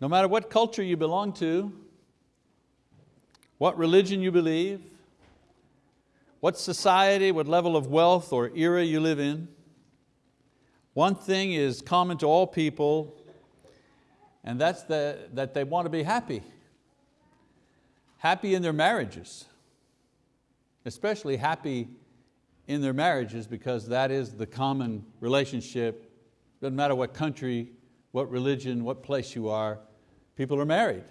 No matter what culture you belong to, what religion you believe, what society, what level of wealth or era you live in, one thing is common to all people, and that's the, that they want to be happy. Happy in their marriages, especially happy in their marriages because that is the common relationship. Doesn't matter what country, what religion, what place you are, people are married.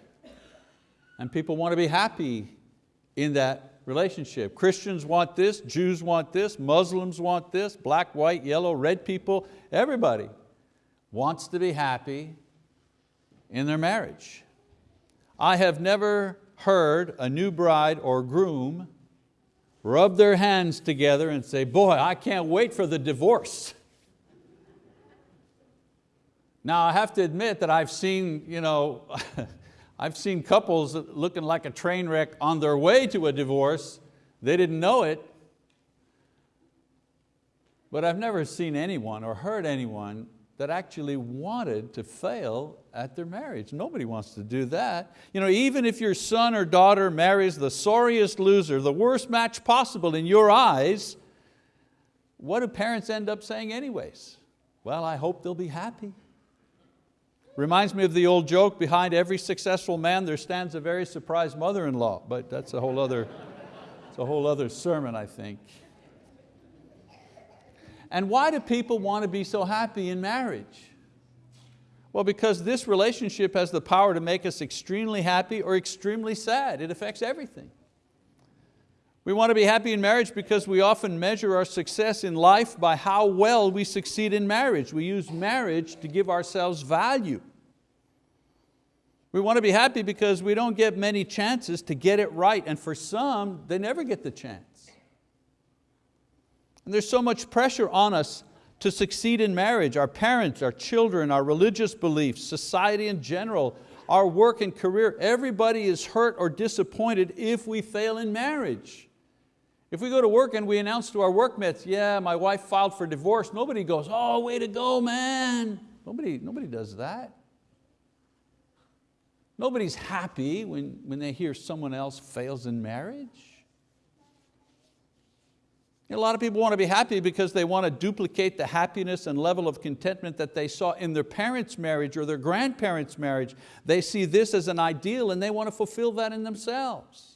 And people want to be happy in that relationship. Christians want this, Jews want this, Muslims want this, black, white, yellow, red people, everybody wants to be happy in their marriage. I have never heard a new bride or groom rub their hands together and say, boy, I can't wait for the divorce. Now I have to admit that I've seen, you know, I've seen couples looking like a train wreck on their way to a divorce. They didn't know it. But I've never seen anyone or heard anyone that actually wanted to fail at their marriage. Nobody wants to do that. You know, even if your son or daughter marries the sorriest loser, the worst match possible in your eyes, what do parents end up saying anyways? Well, I hope they'll be happy. Reminds me of the old joke, behind every successful man there stands a very surprised mother-in-law, but that's a whole other, it's a whole other sermon, I think. And why do people want to be so happy in marriage? Well, because this relationship has the power to make us extremely happy or extremely sad. It affects everything. We want to be happy in marriage because we often measure our success in life by how well we succeed in marriage. We use marriage to give ourselves value. We want to be happy because we don't get many chances to get it right, and for some, they never get the chance. And there's so much pressure on us to succeed in marriage, our parents, our children, our religious beliefs, society in general, our work and career, everybody is hurt or disappointed if we fail in marriage. If we go to work and we announce to our workmates, yeah, my wife filed for divorce, nobody goes, oh, way to go, man. Nobody, nobody does that. Nobody's happy when, when they hear someone else fails in marriage. A lot of people want to be happy because they want to duplicate the happiness and level of contentment that they saw in their parents' marriage or their grandparents' marriage. They see this as an ideal and they want to fulfill that in themselves.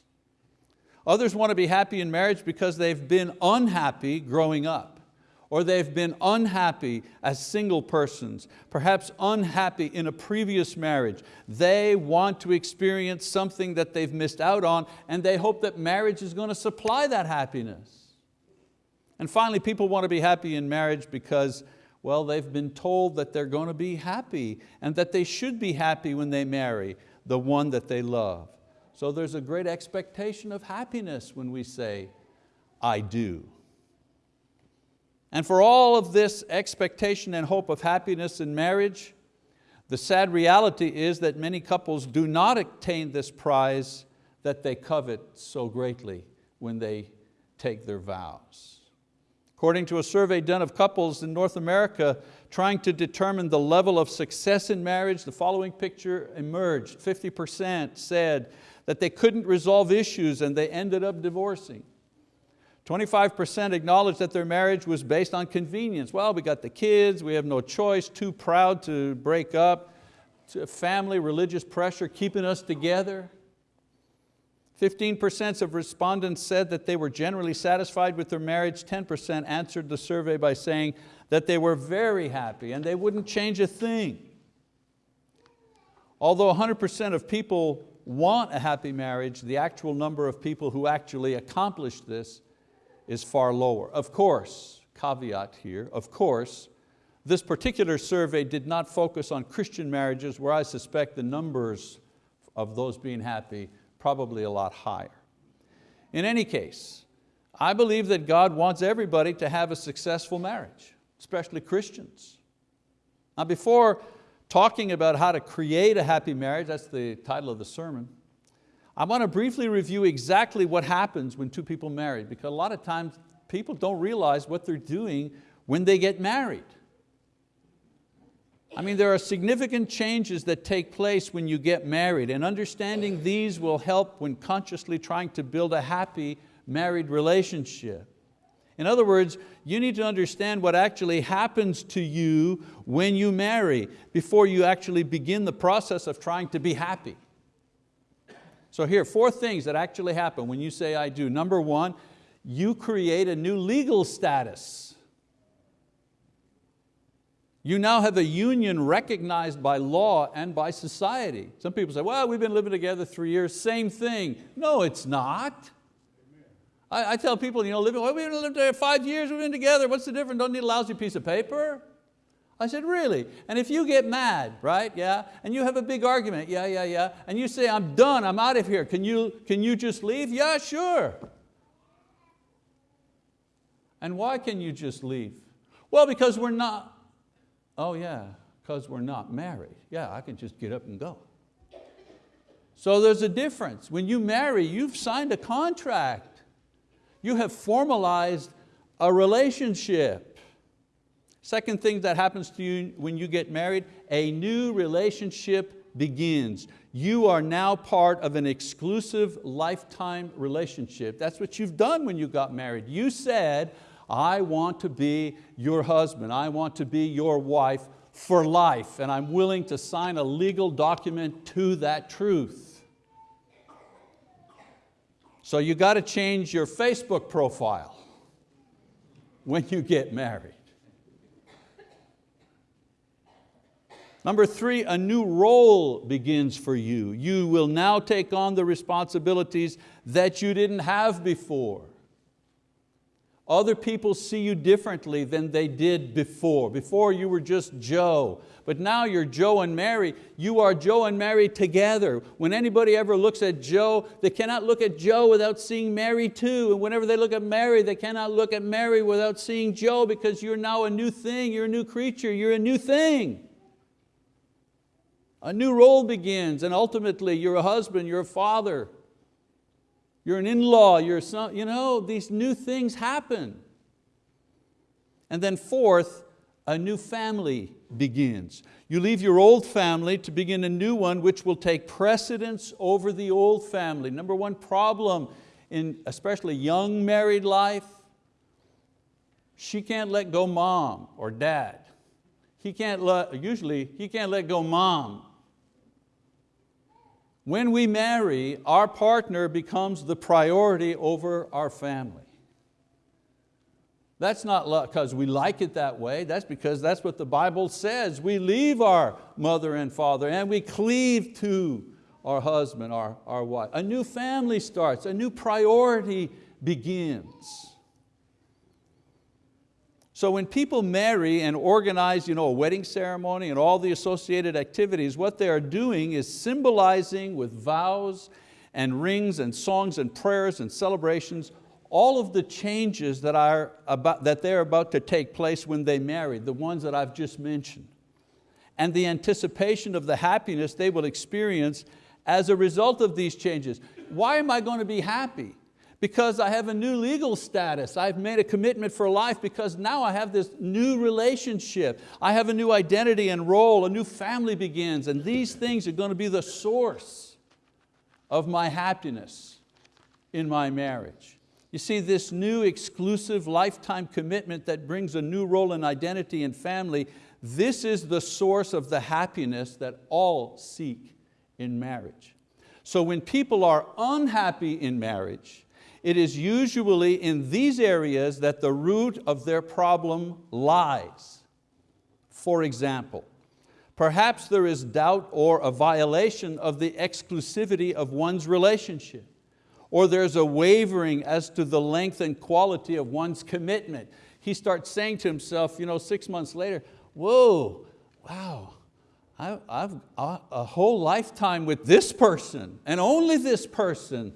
Others want to be happy in marriage because they've been unhappy growing up or they've been unhappy as single persons, perhaps unhappy in a previous marriage. They want to experience something that they've missed out on and they hope that marriage is going to supply that happiness. And finally, people want to be happy in marriage because well, they've been told that they're going to be happy and that they should be happy when they marry the one that they love. So there's a great expectation of happiness when we say, I do. And for all of this expectation and hope of happiness in marriage, the sad reality is that many couples do not attain this prize that they covet so greatly when they take their vows. According to a survey done of couples in North America trying to determine the level of success in marriage, the following picture emerged. 50% said that they couldn't resolve issues and they ended up divorcing. 25% acknowledged that their marriage was based on convenience. Well, we got the kids, we have no choice, too proud to break up, family, religious pressure keeping us together. 15% of respondents said that they were generally satisfied with their marriage. 10% answered the survey by saying that they were very happy and they wouldn't change a thing. Although 100% of people want a happy marriage, the actual number of people who actually accomplish this is far lower. Of course, caveat here, of course, this particular survey did not focus on Christian marriages where I suspect the numbers of those being happy probably a lot higher. In any case, I believe that God wants everybody to have a successful marriage, especially Christians. Now before talking about how to create a happy marriage, that's the title of the sermon. I want to briefly review exactly what happens when two people marry because a lot of times people don't realize what they're doing when they get married. I mean, there are significant changes that take place when you get married and understanding these will help when consciously trying to build a happy married relationship. In other words, you need to understand what actually happens to you when you marry before you actually begin the process of trying to be happy. So here, four things that actually happen when you say I do. Number one, you create a new legal status. You now have a union recognized by law and by society. Some people say, well, we've been living together three years, same thing. No, it's not. I, I, tell people, you know, living, well, we've living together five years, we've been together, what's the difference? Don't need a lousy piece of paper? I said, really? And if you get mad, right, yeah, and you have a big argument, yeah, yeah, yeah, and you say, I'm done, I'm out of here, can you, can you just leave? Yeah, sure. And why can you just leave? Well, because we're not, oh yeah, because we're not married. Yeah, I can just get up and go. So there's a difference. When you marry, you've signed a contract. You have formalized a relationship. Second thing that happens to you when you get married, a new relationship begins. You are now part of an exclusive lifetime relationship. That's what you've done when you got married. You said, I want to be your husband, I want to be your wife for life, and I'm willing to sign a legal document to that truth. So you got to change your Facebook profile when you get married. Number three, a new role begins for you. You will now take on the responsibilities that you didn't have before. Other people see you differently than they did before. Before you were just Joe, but now you're Joe and Mary. You are Joe and Mary together. When anybody ever looks at Joe, they cannot look at Joe without seeing Mary too. And whenever they look at Mary, they cannot look at Mary without seeing Joe because you're now a new thing, you're a new creature, you're a new thing. A new role begins and ultimately you're a husband, you're a father, you're an in-law, you're some, you know, these new things happen. And then fourth, a new family begins. You leave your old family to begin a new one which will take precedence over the old family. Number one problem in especially young married life, she can't let go mom or dad. He can't let, usually he can't let go mom when we marry, our partner becomes the priority over our family. That's not because we like it that way, that's because that's what the Bible says. We leave our mother and father and we cleave to our husband, our, our wife. A new family starts, a new priority begins. So when people marry and organize you know, a wedding ceremony and all the associated activities, what they are doing is symbolizing with vows and rings and songs and prayers and celebrations all of the changes that, are about, that they're about to take place when they marry, the ones that I've just mentioned. And the anticipation of the happiness they will experience as a result of these changes. Why am I going to be happy? Because I have a new legal status. I've made a commitment for life because now I have this new relationship. I have a new identity and role, a new family begins, and these things are going to be the source of my happiness in my marriage. You see, this new exclusive lifetime commitment that brings a new role and identity and family, this is the source of the happiness that all seek in marriage. So when people are unhappy in marriage, it is usually in these areas that the root of their problem lies. For example, perhaps there is doubt or a violation of the exclusivity of one's relationship, or there's a wavering as to the length and quality of one's commitment. He starts saying to himself, you know, six months later, whoa, wow, I've uh, a whole lifetime with this person and only this person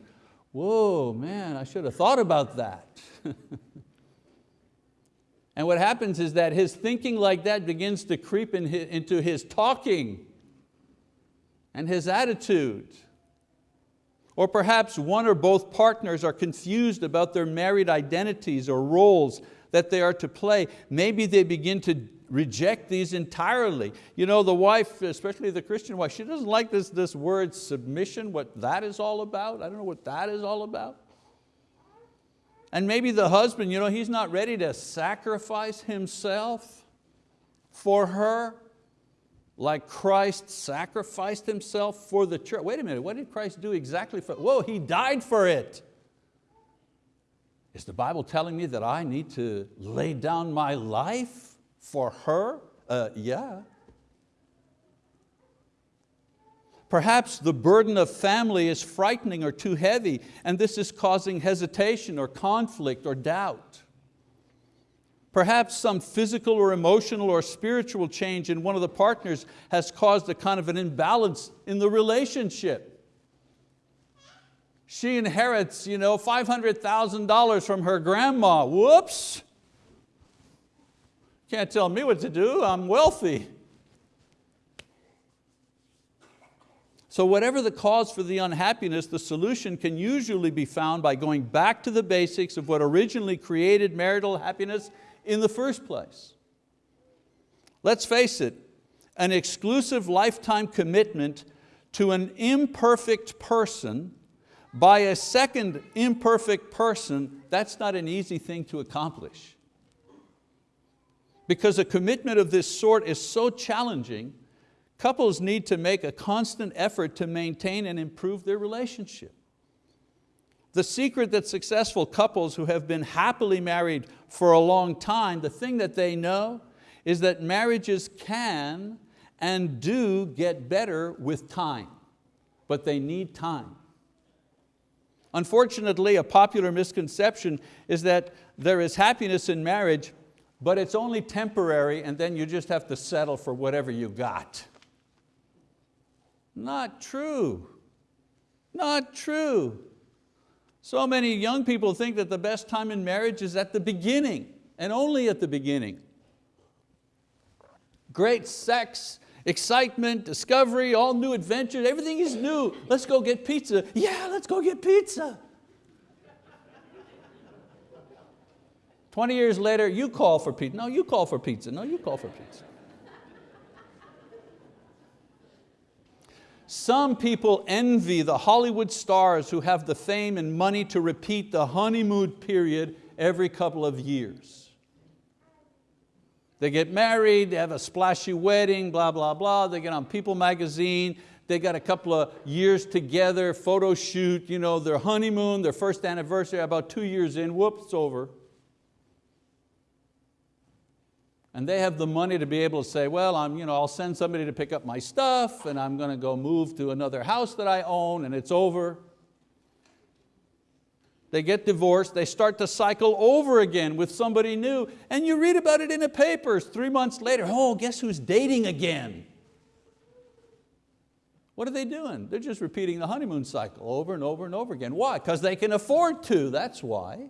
whoa, man, I should have thought about that. and what happens is that his thinking like that begins to creep in his, into his talking and his attitude. Or perhaps one or both partners are confused about their married identities or roles that they are to play. Maybe they begin to reject these entirely. You know, the wife, especially the Christian wife, she doesn't like this, this word submission, what that is all about. I don't know what that is all about. And maybe the husband, you know, he's not ready to sacrifice himself for her like Christ sacrificed himself for the church. Wait a minute, what did Christ do exactly for, whoa, He died for it. Is the Bible telling me that I need to lay down my life for her? Uh, yeah. Perhaps the burden of family is frightening or too heavy, and this is causing hesitation or conflict or doubt. Perhaps some physical or emotional or spiritual change in one of the partners has caused a kind of an imbalance in the relationship. She inherits you know, $500,000 from her grandma, whoops. Can't tell me what to do, I'm wealthy. So whatever the cause for the unhappiness, the solution can usually be found by going back to the basics of what originally created marital happiness in the first place. Let's face it, an exclusive lifetime commitment to an imperfect person by a second imperfect person, that's not an easy thing to accomplish. Because a commitment of this sort is so challenging, couples need to make a constant effort to maintain and improve their relationship. The secret that successful couples who have been happily married for a long time, the thing that they know is that marriages can and do get better with time, but they need time. Unfortunately, a popular misconception is that there is happiness in marriage, but it's only temporary and then you just have to settle for whatever you got. Not true, not true. So many young people think that the best time in marriage is at the beginning and only at the beginning. Great sex, excitement, discovery, all new adventures, everything is new. Let's go get pizza. Yeah, let's go get pizza. 20 years later, you call for pizza. No, you call for pizza. No, you call for pizza. Some people envy the Hollywood stars who have the fame and money to repeat the honeymoon period every couple of years. They get married, they have a splashy wedding, blah, blah, blah. They get on People magazine, they got a couple of years together, photo shoot, you know, their honeymoon, their first anniversary, about two years in, whoops, it's over. And they have the money to be able to say, well, I'm, you know, I'll send somebody to pick up my stuff and I'm going to go move to another house that I own and it's over. They get divorced, they start to cycle over again with somebody new and you read about it in the papers three months later, oh, guess who's dating again? What are they doing? They're just repeating the honeymoon cycle over and over and over again. Why? Because they can afford to, that's why.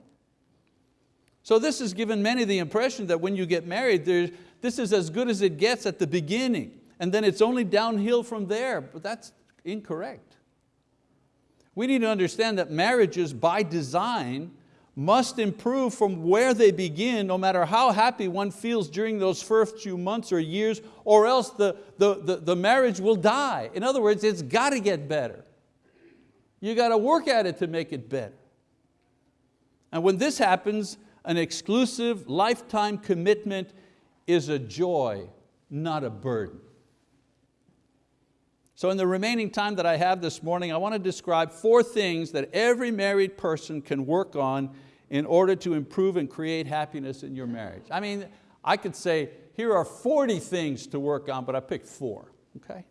So this has given many the impression that when you get married, this is as good as it gets at the beginning, and then it's only downhill from there, but that's incorrect. We need to understand that marriages by design must improve from where they begin, no matter how happy one feels during those first few months or years, or else the, the, the, the marriage will die. In other words, it's got to get better. You got to work at it to make it better. And when this happens, an exclusive lifetime commitment is a joy, not a burden. So in the remaining time that I have this morning, I want to describe four things that every married person can work on in order to improve and create happiness in your marriage. I mean, I could say, here are 40 things to work on, but I picked four, okay?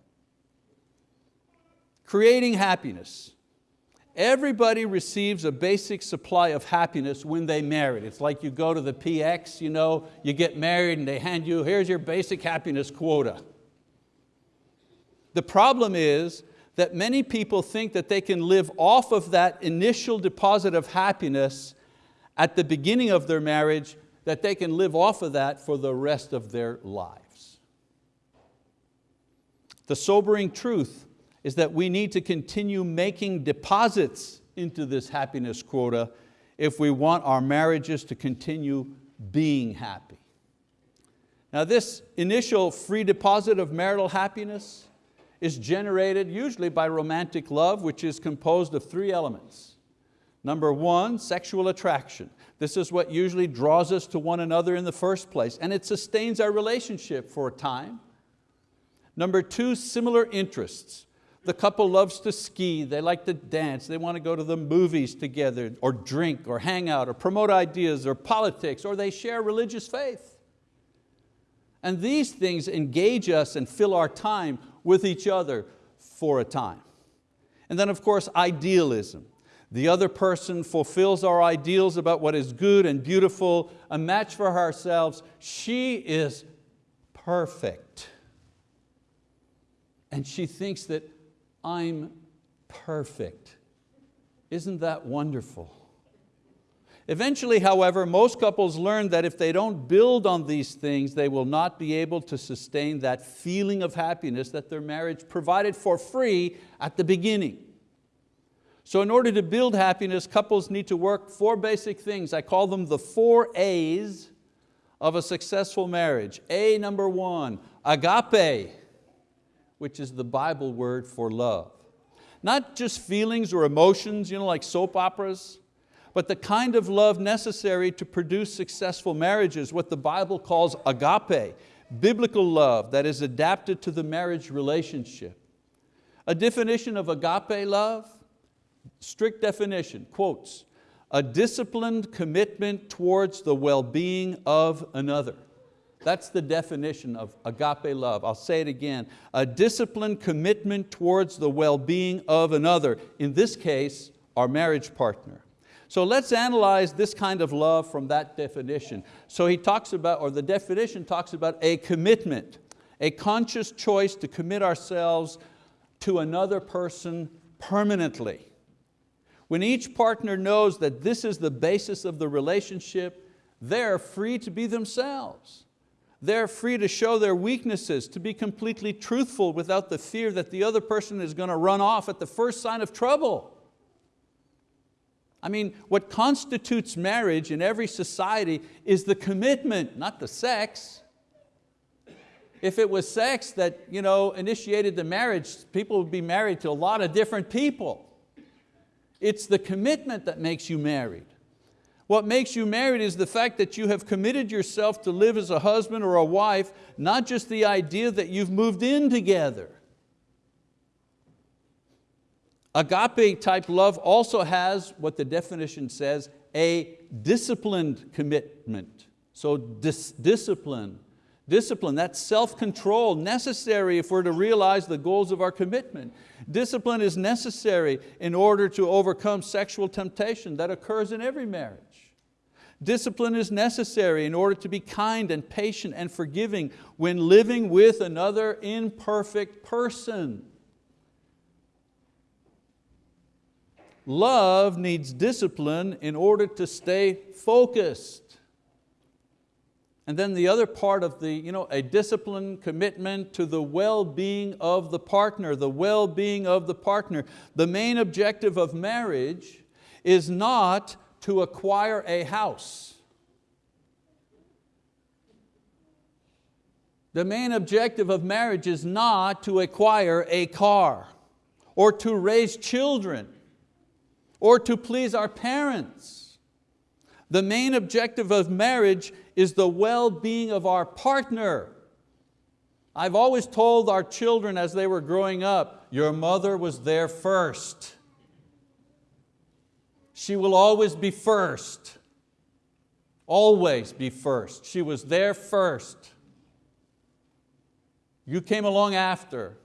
Creating happiness. Everybody receives a basic supply of happiness when they marry. It's like you go to the PX, you, know, you get married and they hand you, here's your basic happiness quota. The problem is that many people think that they can live off of that initial deposit of happiness at the beginning of their marriage, that they can live off of that for the rest of their lives. The sobering truth is that we need to continue making deposits into this happiness quota if we want our marriages to continue being happy. Now this initial free deposit of marital happiness is generated usually by romantic love, which is composed of three elements. Number one, sexual attraction. This is what usually draws us to one another in the first place, and it sustains our relationship for a time. Number two, similar interests. The couple loves to ski, they like to dance, they want to go to the movies together, or drink, or hang out, or promote ideas, or politics, or they share religious faith. And these things engage us and fill our time with each other for a time. And then of course, idealism. The other person fulfills our ideals about what is good and beautiful, a match for ourselves. She is perfect. And she thinks that I'm perfect. Isn't that wonderful? Eventually, however, most couples learn that if they don't build on these things, they will not be able to sustain that feeling of happiness that their marriage provided for free at the beginning. So in order to build happiness, couples need to work four basic things. I call them the four A's of a successful marriage. A number one, agape, which is the Bible word for love. Not just feelings or emotions, you know, like soap operas, but the kind of love necessary to produce successful marriages, what the Bible calls agape, biblical love that is adapted to the marriage relationship. A definition of agape love, strict definition, quotes, a disciplined commitment towards the well-being of another. That's the definition of agape love. I'll say it again. A disciplined commitment towards the well-being of another, in this case, our marriage partner. So let's analyze this kind of love from that definition. So he talks about, or the definition talks about a commitment, a conscious choice to commit ourselves to another person permanently. When each partner knows that this is the basis of the relationship, they're free to be themselves. They're free to show their weaknesses, to be completely truthful without the fear that the other person is going to run off at the first sign of trouble. I mean, what constitutes marriage in every society is the commitment, not the sex. If it was sex that you know, initiated the marriage, people would be married to a lot of different people. It's the commitment that makes you married. What makes you married is the fact that you have committed yourself to live as a husband or a wife, not just the idea that you've moved in together. Agape type love also has what the definition says, a disciplined commitment. So dis discipline, discipline, that's self-control necessary if we're to realize the goals of our commitment. Discipline is necessary in order to overcome sexual temptation that occurs in every marriage. Discipline is necessary in order to be kind and patient and forgiving when living with another imperfect person. Love needs discipline in order to stay focused. And then the other part of the, you know, a disciplined commitment to the well-being of the partner, the well-being of the partner. The main objective of marriage is not to acquire a house. The main objective of marriage is not to acquire a car or to raise children or to please our parents. The main objective of marriage is the well-being of our partner. I've always told our children as they were growing up, your mother was there first. She will always be first. Always be first. She was there first. You came along after.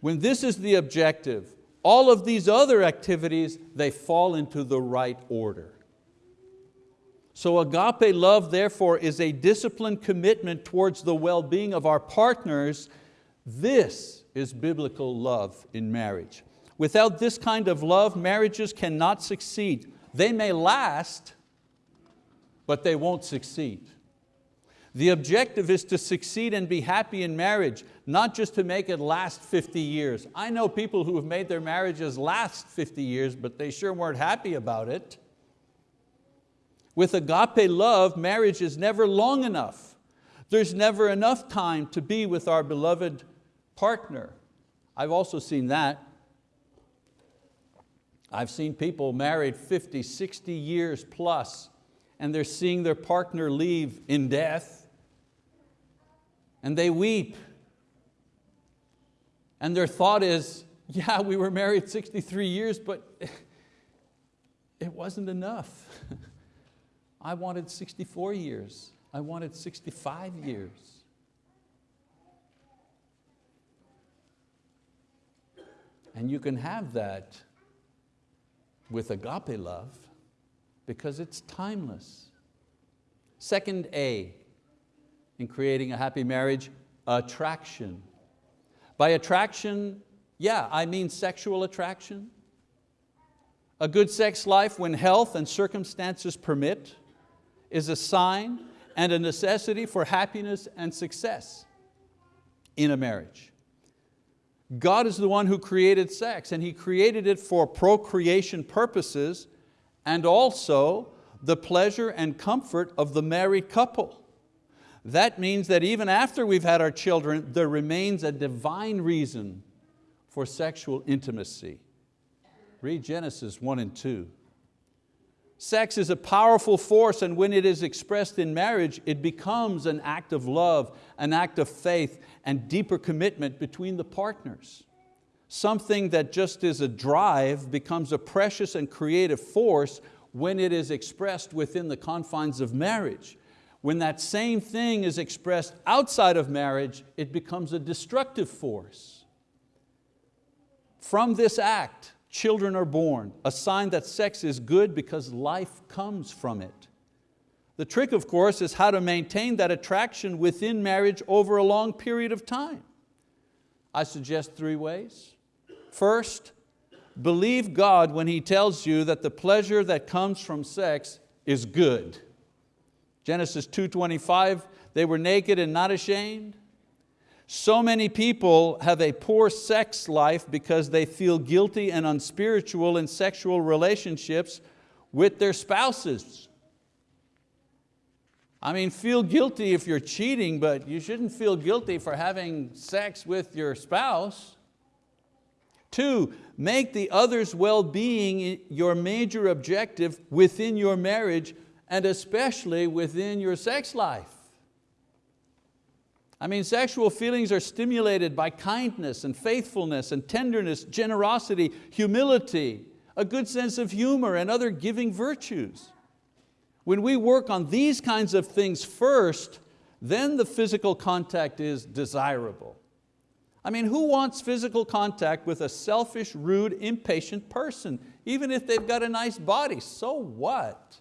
When this is the objective, all of these other activities, they fall into the right order. So agape love, therefore, is a disciplined commitment towards the well-being of our partners. This is biblical love in marriage. Without this kind of love, marriages cannot succeed. They may last, but they won't succeed. The objective is to succeed and be happy in marriage, not just to make it last 50 years. I know people who have made their marriages last 50 years, but they sure weren't happy about it. With agape love, marriage is never long enough. There's never enough time to be with our beloved partner. I've also seen that. I've seen people married 50, 60 years plus and they're seeing their partner leave in death and they weep. And their thought is, yeah, we were married 63 years, but it wasn't enough. I wanted 64 years. I wanted 65 years. And you can have that with agape love because it's timeless. Second A, in creating a happy marriage, attraction. By attraction, yeah, I mean sexual attraction. A good sex life when health and circumstances permit is a sign and a necessity for happiness and success in a marriage. God is the one who created sex and He created it for procreation purposes and also the pleasure and comfort of the married couple. That means that even after we've had our children, there remains a divine reason for sexual intimacy. Read Genesis 1 and 2. Sex is a powerful force and when it is expressed in marriage, it becomes an act of love, an act of faith and deeper commitment between the partners. Something that just is a drive becomes a precious and creative force when it is expressed within the confines of marriage. When that same thing is expressed outside of marriage, it becomes a destructive force. From this act, children are born, a sign that sex is good because life comes from it. The trick, of course, is how to maintain that attraction within marriage over a long period of time. I suggest three ways. First, believe God when He tells you that the pleasure that comes from sex is good. Genesis 2.25, they were naked and not ashamed. So many people have a poor sex life because they feel guilty and unspiritual in sexual relationships with their spouses. I mean, feel guilty if you're cheating, but you shouldn't feel guilty for having sex with your spouse. Two, make the other's well-being your major objective within your marriage and especially within your sex life. I mean, sexual feelings are stimulated by kindness and faithfulness and tenderness, generosity, humility, a good sense of humor and other giving virtues. When we work on these kinds of things first, then the physical contact is desirable. I mean, who wants physical contact with a selfish, rude, impatient person, even if they've got a nice body, so what?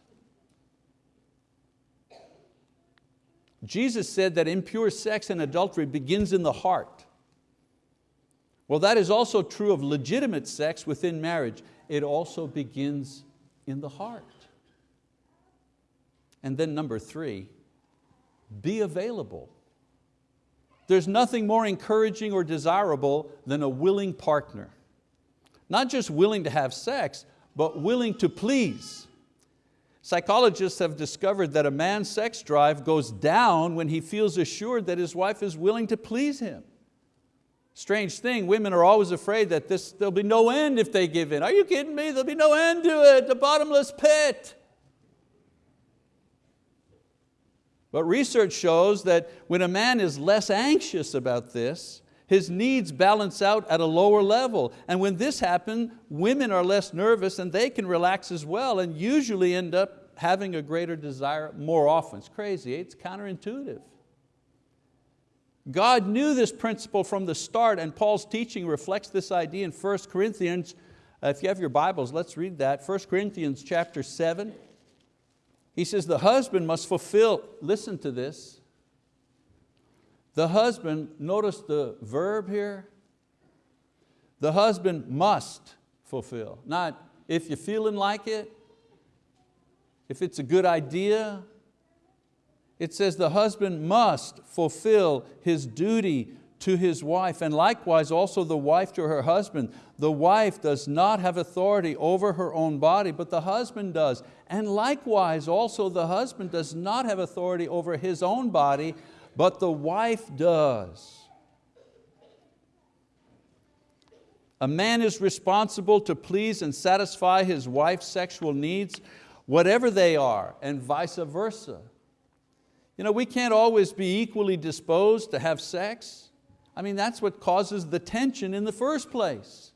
Jesus said that impure sex and adultery begins in the heart. Well, that is also true of legitimate sex within marriage. It also begins in the heart. And then number three, be available. There's nothing more encouraging or desirable than a willing partner. Not just willing to have sex, but willing to please. Psychologists have discovered that a man's sex drive goes down when he feels assured that his wife is willing to please him. Strange thing, women are always afraid that this, there'll be no end if they give in. Are you kidding me? There'll be no end to it, the bottomless pit. But research shows that when a man is less anxious about this, his needs balance out at a lower level. And when this happens, women are less nervous and they can relax as well and usually end up having a greater desire more often. It's crazy, it's counterintuitive. God knew this principle from the start and Paul's teaching reflects this idea in 1 Corinthians. Uh, if you have your Bibles, let's read that. 1 Corinthians chapter 7. He says the husband must fulfill, listen to this, the husband, notice the verb here, the husband must fulfill. Not if you're feeling like it, if it's a good idea. It says the husband must fulfill his duty to his wife, and likewise also the wife to her husband. The wife does not have authority over her own body, but the husband does. And likewise also the husband does not have authority over his own body, but the wife does. A man is responsible to please and satisfy his wife's sexual needs, whatever they are, and vice versa. You know, we can't always be equally disposed to have sex. I mean, that's what causes the tension in the first place.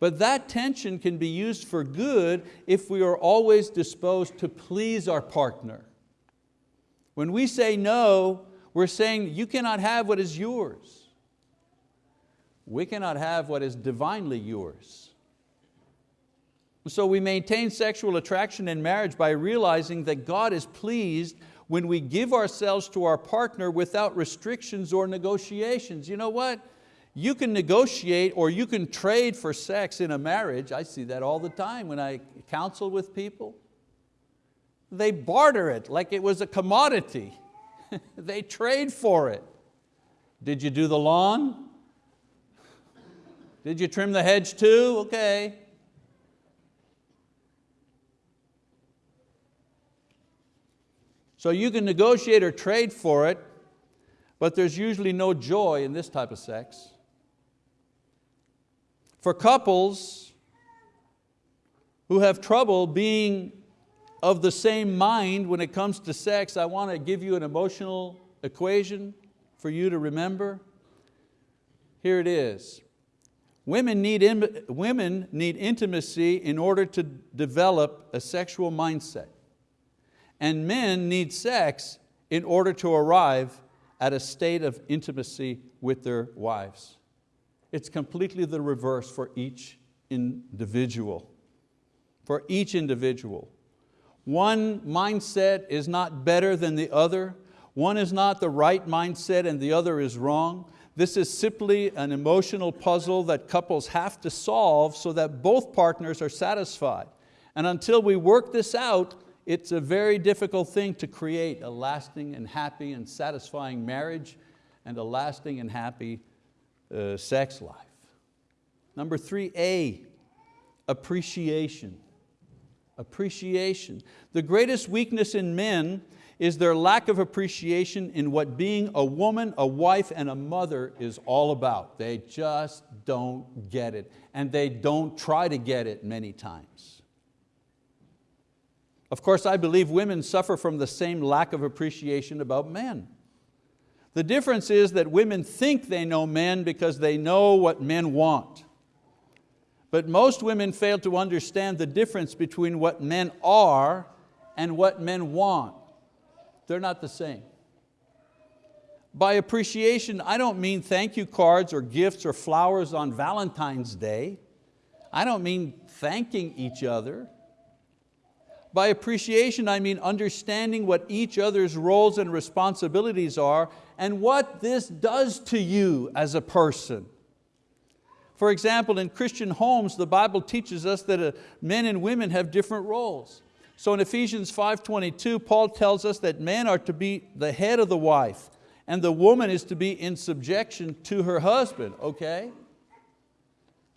But that tension can be used for good if we are always disposed to please our partner. When we say no, we're saying you cannot have what is yours. We cannot have what is divinely yours. So we maintain sexual attraction in marriage by realizing that God is pleased when we give ourselves to our partner without restrictions or negotiations. You know what? You can negotiate or you can trade for sex in a marriage. I see that all the time when I counsel with people. They barter it like it was a commodity. they trade for it. Did you do the lawn? Did you trim the hedge too? Okay. So you can negotiate or trade for it, but there's usually no joy in this type of sex. For couples who have trouble being of the same mind when it comes to sex, I want to give you an emotional equation for you to remember. Here it is. Women need, women need intimacy in order to develop a sexual mindset and men need sex in order to arrive at a state of intimacy with their wives. It's completely the reverse for each individual. For each individual. One mindset is not better than the other. One is not the right mindset and the other is wrong. This is simply an emotional puzzle that couples have to solve so that both partners are satisfied. And until we work this out, it's a very difficult thing to create a lasting and happy and satisfying marriage and a lasting and happy uh, sex life. Number three, A, appreciation. Appreciation. The greatest weakness in men is their lack of appreciation in what being a woman, a wife, and a mother is all about. They just don't get it, and they don't try to get it many times. Of course, I believe women suffer from the same lack of appreciation about men. The difference is that women think they know men because they know what men want. But most women fail to understand the difference between what men are and what men want. They're not the same. By appreciation, I don't mean thank you cards or gifts or flowers on Valentine's Day. I don't mean thanking each other. By appreciation, I mean understanding what each other's roles and responsibilities are and what this does to you as a person. For example, in Christian homes, the Bible teaches us that uh, men and women have different roles. So in Ephesians 5.22, Paul tells us that men are to be the head of the wife and the woman is to be in subjection to her husband, okay?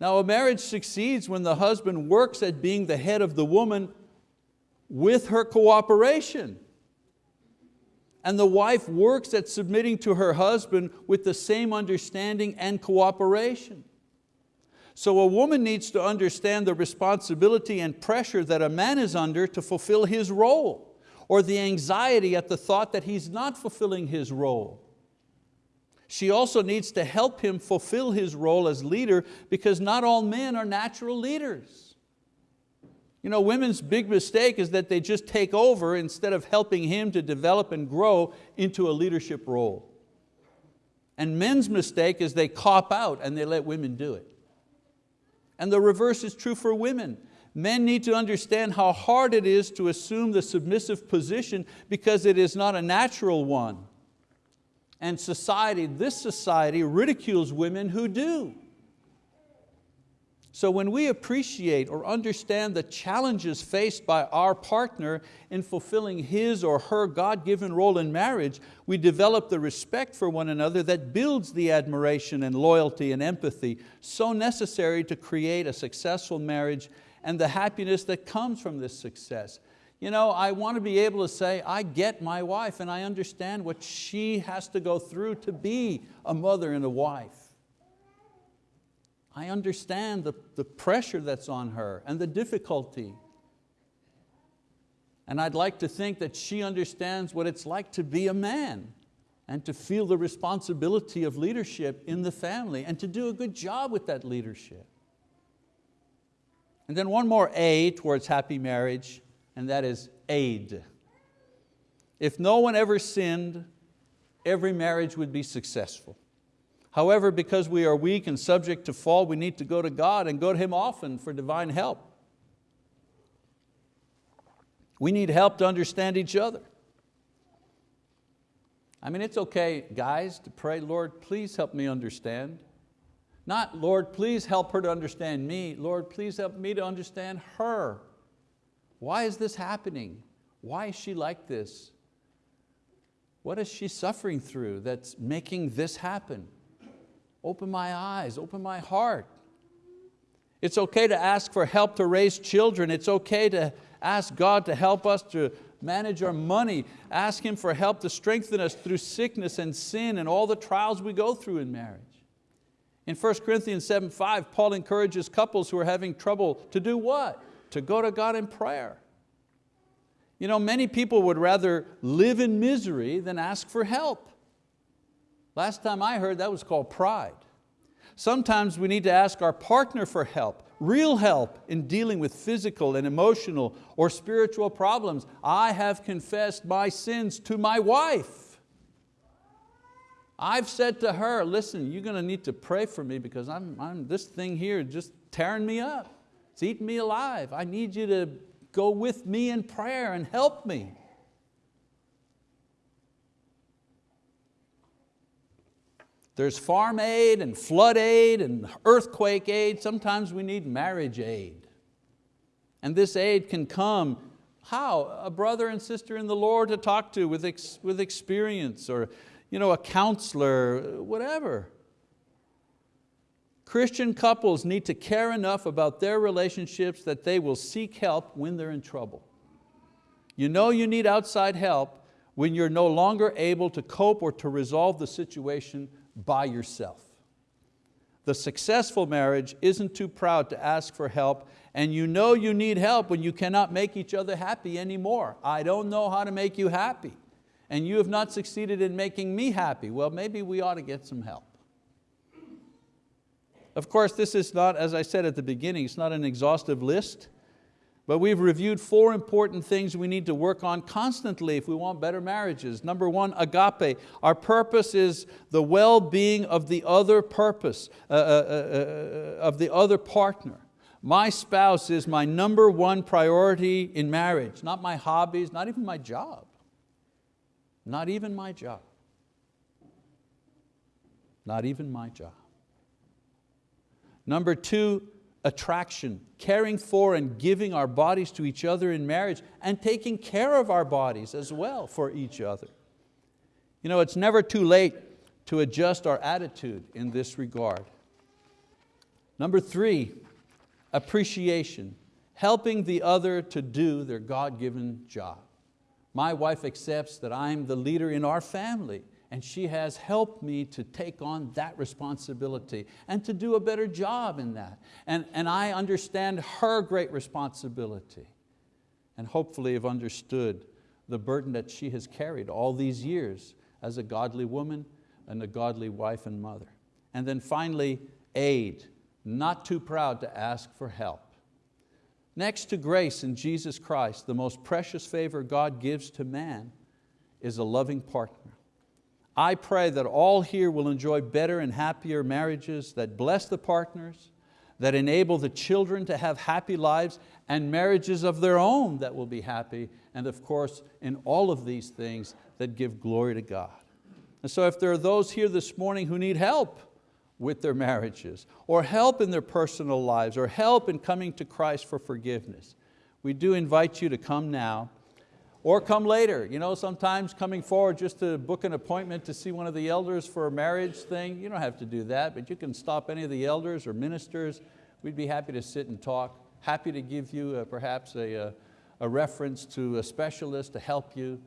Now a marriage succeeds when the husband works at being the head of the woman with her cooperation. And the wife works at submitting to her husband with the same understanding and cooperation. So a woman needs to understand the responsibility and pressure that a man is under to fulfill his role, or the anxiety at the thought that he's not fulfilling his role. She also needs to help him fulfill his role as leader because not all men are natural leaders. You know, women's big mistake is that they just take over instead of helping him to develop and grow into a leadership role. And men's mistake is they cop out and they let women do it. And the reverse is true for women. Men need to understand how hard it is to assume the submissive position because it is not a natural one. And society, this society ridicules women who do. So when we appreciate or understand the challenges faced by our partner in fulfilling his or her God-given role in marriage, we develop the respect for one another that builds the admiration and loyalty and empathy so necessary to create a successful marriage and the happiness that comes from this success. You know, I want to be able to say, I get my wife and I understand what she has to go through to be a mother and a wife. I understand the, the pressure that's on her and the difficulty. And I'd like to think that she understands what it's like to be a man and to feel the responsibility of leadership in the family and to do a good job with that leadership. And then one more A towards happy marriage, and that is aid. If no one ever sinned, every marriage would be successful. However, because we are weak and subject to fall, we need to go to God and go to Him often for divine help. We need help to understand each other. I mean, it's okay, guys, to pray, Lord, please help me understand. Not, Lord, please help her to understand me. Lord, please help me to understand her. Why is this happening? Why is she like this? What is she suffering through that's making this happen? Open my eyes, open my heart. It's okay to ask for help to raise children. It's okay to ask God to help us to manage our money. Ask Him for help to strengthen us through sickness and sin and all the trials we go through in marriage. In 1 Corinthians 7, 5, Paul encourages couples who are having trouble to do what? To go to God in prayer. You know, many people would rather live in misery than ask for help. Last time I heard that was called pride. Sometimes we need to ask our partner for help, real help in dealing with physical and emotional or spiritual problems. I have confessed my sins to my wife. I've said to her, listen, you're going to need to pray for me because I'm, I'm, this thing here just tearing me up. It's eating me alive. I need you to go with me in prayer and help me. There's farm aid and flood aid and earthquake aid. Sometimes we need marriage aid. And this aid can come, how? A brother and sister in the Lord to talk to with, ex, with experience or you know, a counselor, whatever. Christian couples need to care enough about their relationships that they will seek help when they're in trouble. You know you need outside help when you're no longer able to cope or to resolve the situation by yourself. The successful marriage isn't too proud to ask for help and you know you need help when you cannot make each other happy anymore. I don't know how to make you happy and you have not succeeded in making me happy. Well, maybe we ought to get some help. Of course, this is not, as I said at the beginning, it's not an exhaustive list. But we've reviewed four important things we need to work on constantly if we want better marriages. Number one, agape. Our purpose is the well-being of the other purpose, uh, uh, uh, uh, of the other partner. My spouse is my number one priority in marriage, not my hobbies, not even my job. Not even my job. Not even my job. Number two, attraction, caring for and giving our bodies to each other in marriage and taking care of our bodies as well for each other. You know, it's never too late to adjust our attitude in this regard. Number three, appreciation, helping the other to do their God-given job. My wife accepts that I'm the leader in our family and she has helped me to take on that responsibility and to do a better job in that. And, and I understand her great responsibility and hopefully have understood the burden that she has carried all these years as a godly woman and a godly wife and mother. And then finally, aid, not too proud to ask for help. Next to grace in Jesus Christ, the most precious favor God gives to man is a loving partner. I pray that all here will enjoy better and happier marriages that bless the partners, that enable the children to have happy lives and marriages of their own that will be happy, and of course, in all of these things that give glory to God. And so if there are those here this morning who need help, with their marriages, or help in their personal lives, or help in coming to Christ for forgiveness, we do invite you to come now or come later. You know, sometimes coming forward just to book an appointment to see one of the elders for a marriage thing, you don't have to do that, but you can stop any of the elders or ministers. We'd be happy to sit and talk, happy to give you uh, perhaps a, a, a reference to a specialist to help you.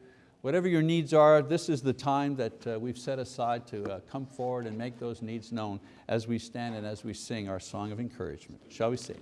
Whatever your needs are, this is the time that uh, we've set aside to uh, come forward and make those needs known as we stand and as we sing our song of encouragement. Shall we sing?